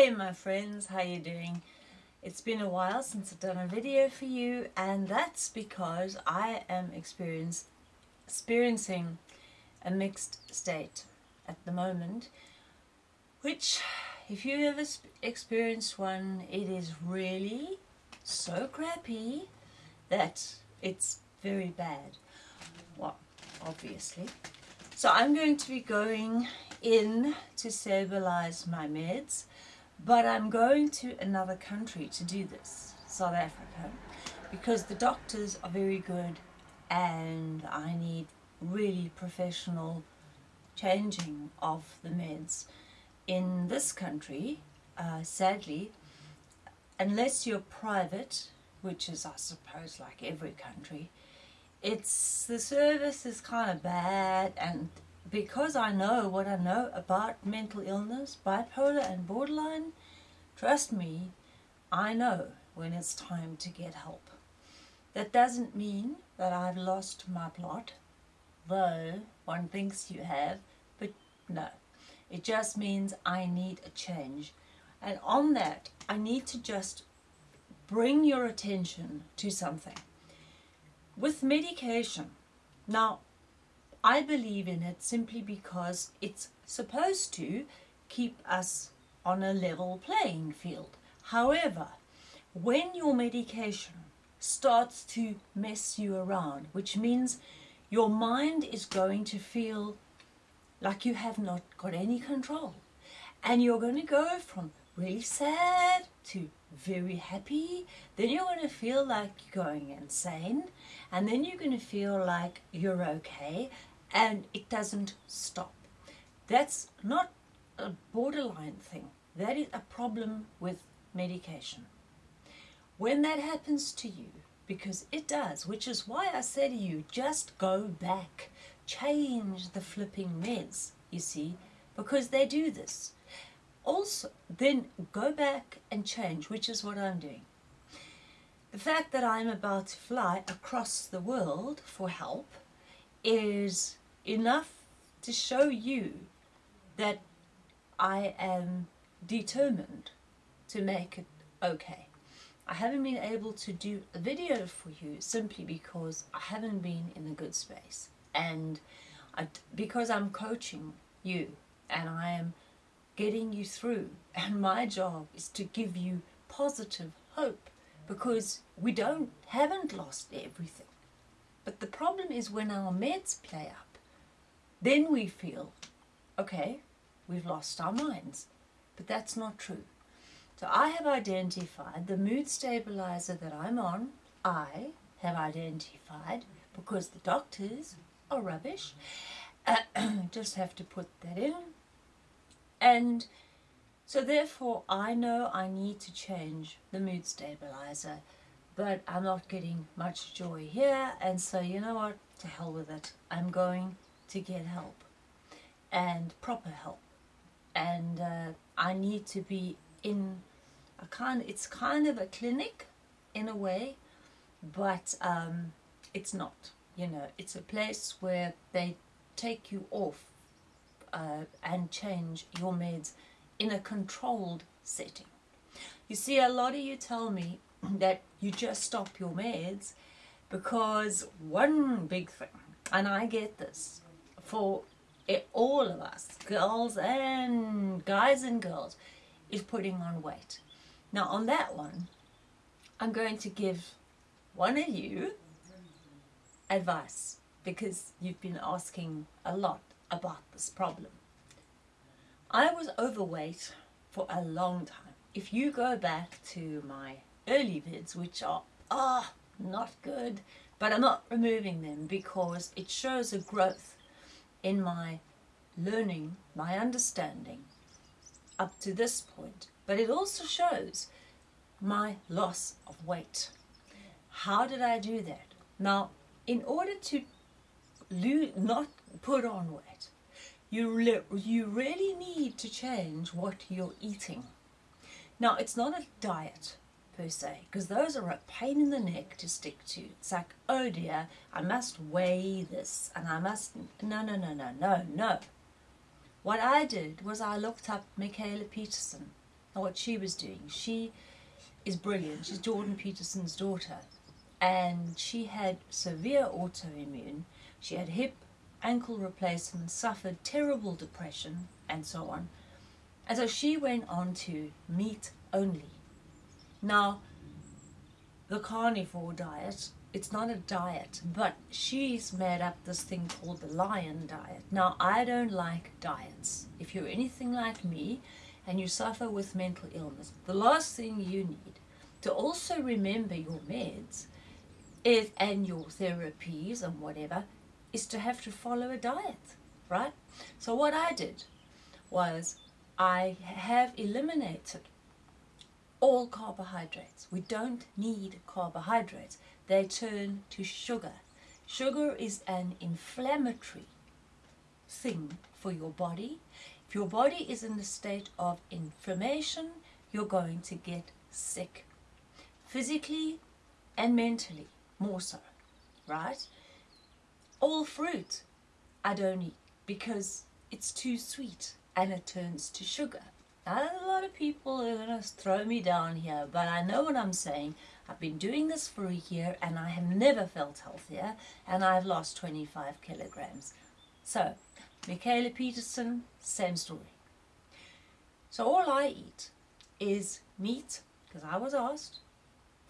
Hey my friends, how you doing? It's been a while since I've done a video for you and that's because I am experiencing a mixed state at the moment which if you ever experienced one it is really so crappy that it's very bad. Well, obviously. So I'm going to be going in to stabilize my meds but I'm going to another country to do this, South Africa, because the doctors are very good and I need really professional changing of the meds. In this country, uh, sadly, unless you're private, which is I suppose like every country, it's the service is kind of bad and because I know what I know about mental illness, bipolar and borderline, trust me, I know when it's time to get help. That doesn't mean that I've lost my plot, though one thinks you have, but no. It just means I need a change. And on that, I need to just bring your attention to something. With medication, now I believe in it simply because it's supposed to keep us on a level playing field. However, when your medication starts to mess you around, which means your mind is going to feel like you have not got any control. And you're going to go from really sad to very happy. Then you're going to feel like you're going insane. And then you're going to feel like you're okay and it doesn't stop. That's not a borderline thing. That is a problem with medication. When that happens to you, because it does, which is why I say to you, just go back, change the flipping meds, you see, because they do this. Also, then go back and change, which is what I'm doing. The fact that I'm about to fly across the world for help is enough to show you that I am determined to make it okay. I haven't been able to do a video for you simply because I haven't been in a good space and I, because I'm coaching you and I am getting you through and my job is to give you positive hope because we don't haven't lost everything but the problem is when our meds play up then we feel, okay, we've lost our minds. But that's not true. So I have identified the mood stabilizer that I'm on, I have identified, because the doctors are rubbish, uh, just have to put that in. And so therefore I know I need to change the mood stabilizer, but I'm not getting much joy here. And so you know what, to hell with it. I'm going to get help and proper help. And uh, I need to be in a kind it's kind of a clinic in a way but um, it's not you know. It's a place where they take you off uh, and change your meds in a controlled setting. You see a lot of you tell me that you just stop your meds because one big thing and I get this for it, all of us, girls and guys and girls, is putting on weight. Now on that one, I'm going to give one of you advice because you've been asking a lot about this problem. I was overweight for a long time. If you go back to my early vids, which are, ah, oh, not good, but I'm not removing them because it shows a growth in my learning, my understanding up to this point. But it also shows my loss of weight. How did I do that? Now, in order to not put on weight, you, you really need to change what you're eating. Now, it's not a diet because those are a pain in the neck to stick to. It's like, oh dear, I must weigh this, and I must, no, no, no, no, no, no. What I did was I looked up Mikhaila Peterson, and what she was doing. She is brilliant. She's Jordan Peterson's daughter. And she had severe autoimmune. She had hip, ankle replacement, suffered terrible depression, and so on. And so she went on to meat only. Now, the carnivore diet, it's not a diet, but she's made up this thing called the lion diet. Now, I don't like diets. If you're anything like me and you suffer with mental illness, the last thing you need to also remember your meds is, and your therapies and whatever is to have to follow a diet, right? So what I did was I have eliminated all carbohydrates. We don't need carbohydrates. They turn to sugar. Sugar is an inflammatory thing for your body. If your body is in a state of inflammation, you're going to get sick. Physically and mentally, more so, right? All fruit I don't eat because it's too sweet and it turns to sugar. Now, a lot of people are going to throw me down here, but I know what I'm saying. I've been doing this for a year and I have never felt healthier and I've lost 25 kilograms. So, Mikhaila Peterson, same story. So all I eat is meat, because I was asked,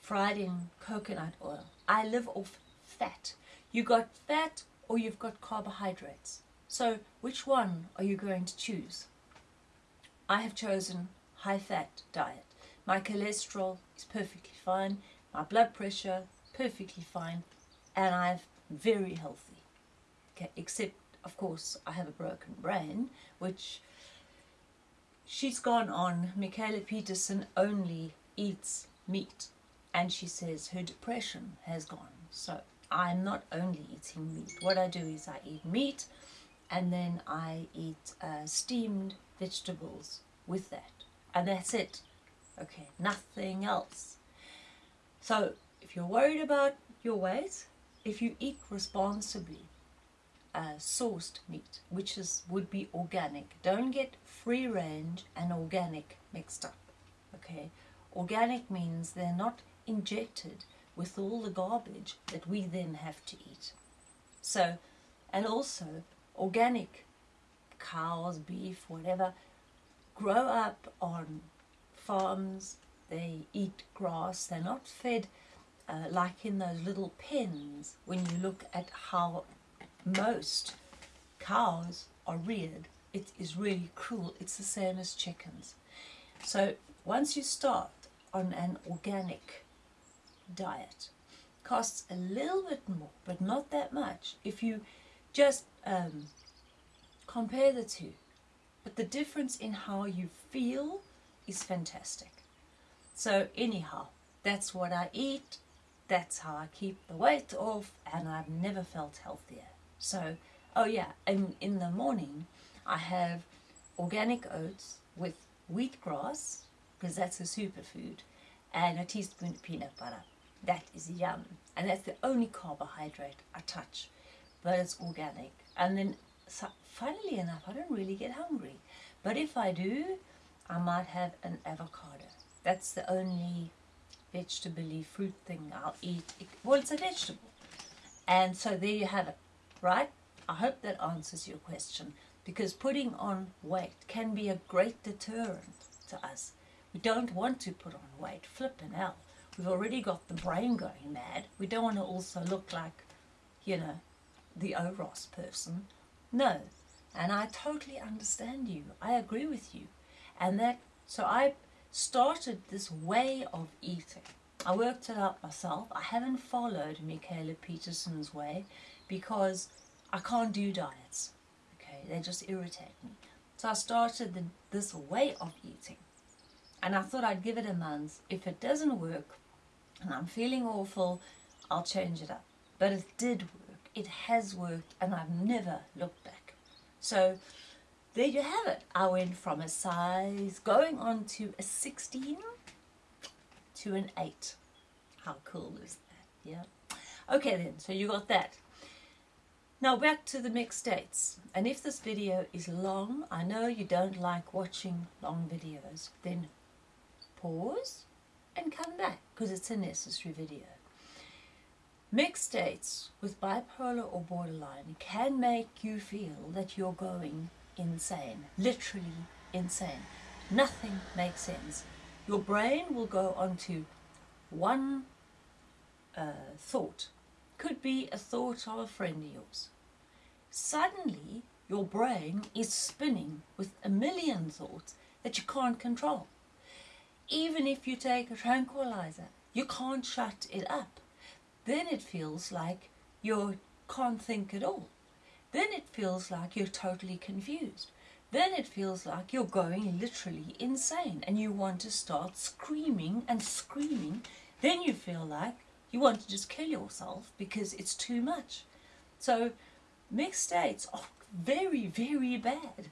fried in coconut oil. I live off fat. You got fat or you've got carbohydrates. So which one are you going to choose? I have chosen high fat diet. My cholesterol is perfectly fine, my blood pressure perfectly fine, and I'm very healthy. Okay, except of course I have a broken brain, which she's gone on. Mikhaila Peterson only eats meat, and she says her depression has gone. So I'm not only eating meat. What I do is I eat meat and then I eat uh, steamed vegetables with that. And that's it. Okay, nothing else. So if you're worried about your weight, if you eat responsibly, uh, sourced meat, which is would be organic. Don't get free range and organic mixed up. Okay, organic means they're not injected with all the garbage that we then have to eat. So, and also organic cows, beef, whatever, grow up on farms, they eat grass, they're not fed uh, like in those little pens when you look at how most cows are reared. It is really cruel. It's the same as chickens. So once you start on an organic diet, costs a little bit more, but not that much. If you just um, compare the two. But the difference in how you feel is fantastic. So anyhow, that's what I eat. That's how I keep the weight off and I've never felt healthier. So, oh yeah, and in the morning I have organic oats with wheatgrass, because that's a superfood, and a teaspoon of peanut butter. That is yum. And that's the only carbohydrate I touch, but it's organic. And then, so, funnily enough, I don't really get hungry. But if I do, I might have an avocado. That's the only vegetable fruit thing I'll eat. Well, it's a vegetable. And so there you have it right? I hope that answers your question because putting on weight can be a great deterrent to us. We don't want to put on weight, flipping out. We've already got the brain going mad. We don't want to also look like, you know, the OROS person. No. And I totally understand you. I agree with you. And that, so I started this way of eating. I worked it out myself. I haven't followed Mikhaila Peterson's way because I can't do diets. Okay, they just irritate me. So I started the, this way of eating. And I thought I'd give it a month. If it doesn't work and I'm feeling awful, I'll change it up. But it did work. It has worked and I've never looked back. So there you have it. I went from a size going on to a 16 to an 8. How cool is that? Yeah. Okay then, so you got that. Now back to the mixed states. And if this video is long, I know you don't like watching long videos, then pause and come back because it's a necessary video. Mixed states with bipolar or borderline can make you feel that you're going insane, literally insane. Nothing makes sense. Your brain will go onto one uh, thought, could be a thought of a friend of yours. Suddenly, your brain is spinning with a million thoughts that you can't control. Even if you take a tranquilizer, you can't shut it up then it feels like you can't think at all. Then it feels like you're totally confused. Then it feels like you're going literally insane and you want to start screaming and screaming. Then you feel like you want to just kill yourself because it's too much. So mixed states are very, very bad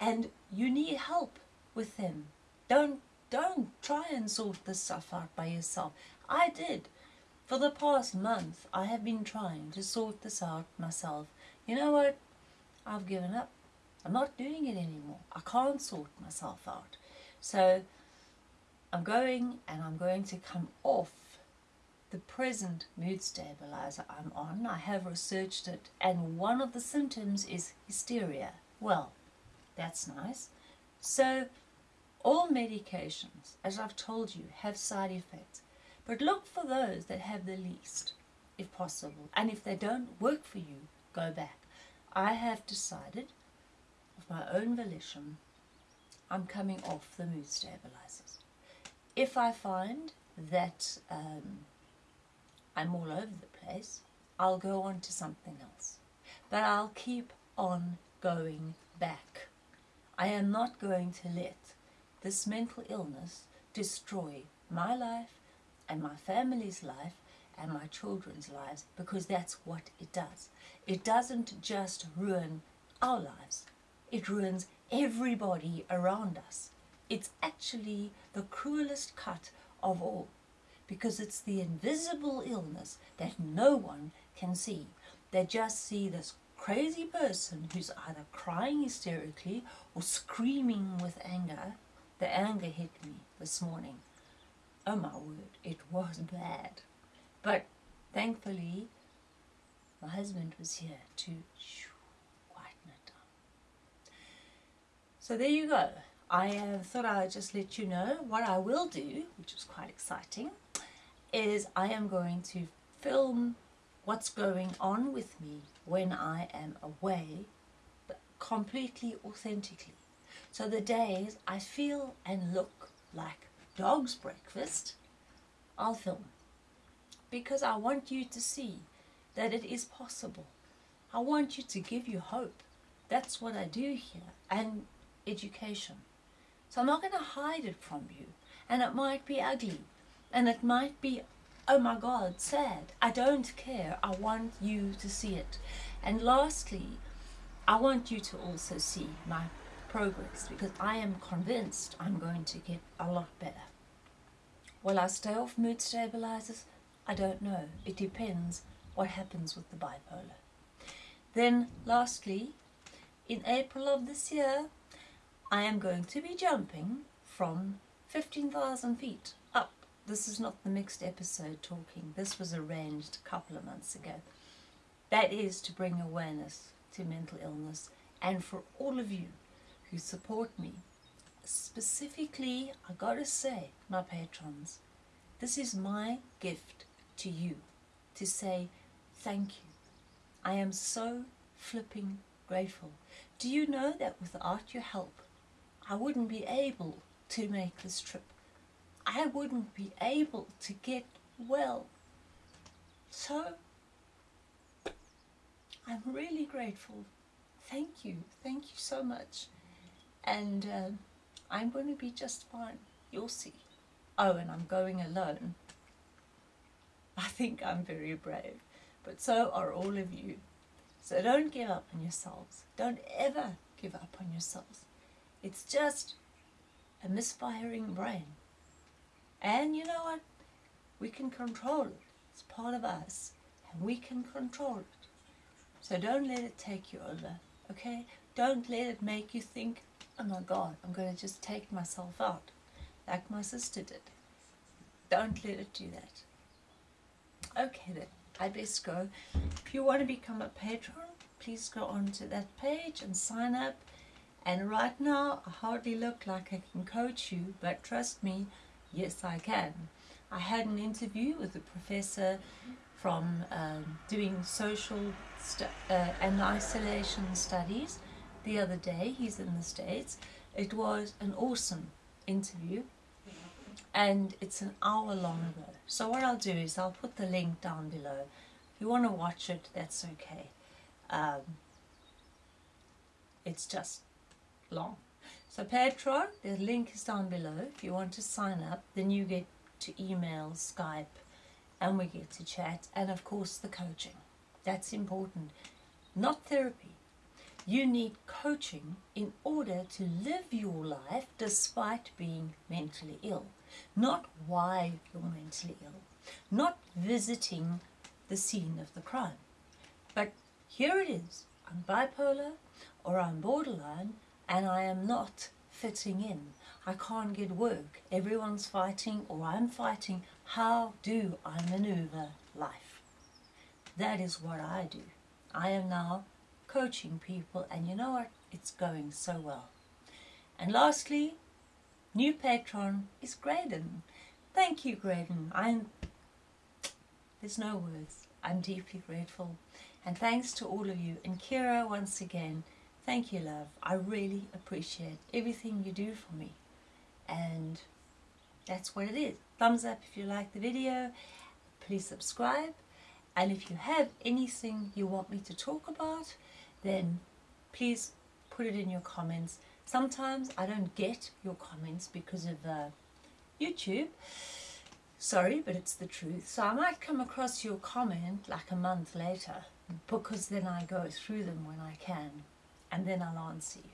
and you need help with them. Don't, don't try and sort this stuff out by yourself. I did. For the past month, I have been trying to sort this out myself. You know what? I've given up. I'm not doing it anymore. I can't sort myself out. So I'm going and I'm going to come off the present mood stabilizer I'm on. I have researched it and one of the symptoms is hysteria. Well, that's nice. So all medications, as I've told you, have side effects. But look for those that have the least, if possible. And if they don't work for you, go back. I have decided, of my own volition, I'm coming off the mood stabilizers. If I find that um, I'm all over the place, I'll go on to something else. But I'll keep on going back. I am not going to let this mental illness destroy my life and my family's life and my children's lives because that's what it does. It doesn't just ruin our lives, it ruins everybody around us. It's actually the cruelest cut of all because it's the invisible illness that no one can see. They just see this crazy person who's either crying hysterically or screaming with anger. The anger hit me this morning oh my word, it was bad. But thankfully, my husband was here to quieten it down. So there you go. I uh, thought I'd just let you know what I will do, which is quite exciting, is I am going to film what's going on with me when I am away, completely authentically. So the days I feel and look like dog's breakfast, I'll film. Because I want you to see that it is possible. I want you to give you hope. That's what I do here. And education. So I'm not going to hide it from you. And it might be ugly. And it might be, oh my God, sad. I don't care. I want you to see it. And lastly, I want you to also see my progress because I am convinced I'm going to get a lot better. Will I stay off mood stabilizers? I don't know. It depends what happens with the bipolar. Then lastly, in April of this year, I am going to be jumping from 15,000 feet up. This is not the mixed episode talking. This was arranged a couple of months ago. That is to bring awareness to mental illness and for all of you who support me specifically, I gotta say, my patrons, this is my gift to you to say thank you. I am so flipping grateful. Do you know that without your help, I wouldn't be able to make this trip. I wouldn't be able to get well. So, I'm really grateful. Thank you. Thank you so much. And... Uh, I'm going to be just fine. You'll see. Oh, and I'm going alone. I think I'm very brave, but so are all of you. So don't give up on yourselves. Don't ever give up on yourselves. It's just a misfiring brain. And you know what? We can control it. It's part of us, and we can control it. So don't let it take you over, okay? Don't let it make you think oh my God, I'm going to just take myself out. like my sister did. Don't let it do that. Okay then, I best go. If you want to become a patron, please go on to that page and sign up. And right now, I hardly look like I can coach you, but trust me, yes I can. I had an interview with a professor from um, doing social uh, and isolation studies the other day. He's in the States. It was an awesome interview and it's an hour long ago. So what I'll do is I'll put the link down below. If you want to watch it, that's okay. Um, it's just long. So Patreon, the link is down below. If you want to sign up, then you get to email, Skype, and we get to chat, and of course the coaching. That's important. Not therapy. You need coaching in order to live your life despite being mentally ill. Not why you're mentally ill. Not visiting the scene of the crime. But here it is. I'm bipolar or I'm borderline and I am not fitting in. I can't get work. Everyone's fighting or I'm fighting. How do I maneuver life? That is what I do. I am now coaching people and you know what? It's going so well. And lastly, new patron is Graydon. Thank you, Graydon. I'm, there's no words. I'm deeply grateful. And thanks to all of you. And Kira, once again, thank you, love. I really appreciate everything you do for me. And that's what it is. Thumbs up if you like the video. Please subscribe. And if you have anything you want me to talk about, then please put it in your comments. Sometimes I don't get your comments because of uh, YouTube. Sorry, but it's the truth. So I might come across your comment like a month later because then I go through them when I can and then I'll answer you.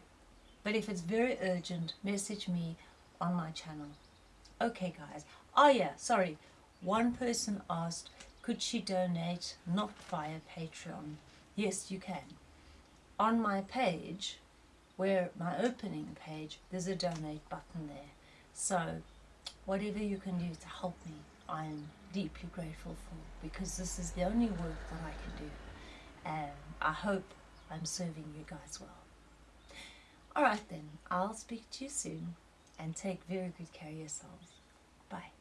But if it's very urgent, message me on my channel. Okay guys. Oh yeah, sorry. One person asked, could she donate not via Patreon? Yes, you can. On my page, where my opening page, there's a donate button there. So whatever you can do to help me, I'm deeply grateful for because this is the only work that I can do. And I hope I'm serving you guys well. Alright then, I'll speak to you soon and take very good care of yourselves. Bye.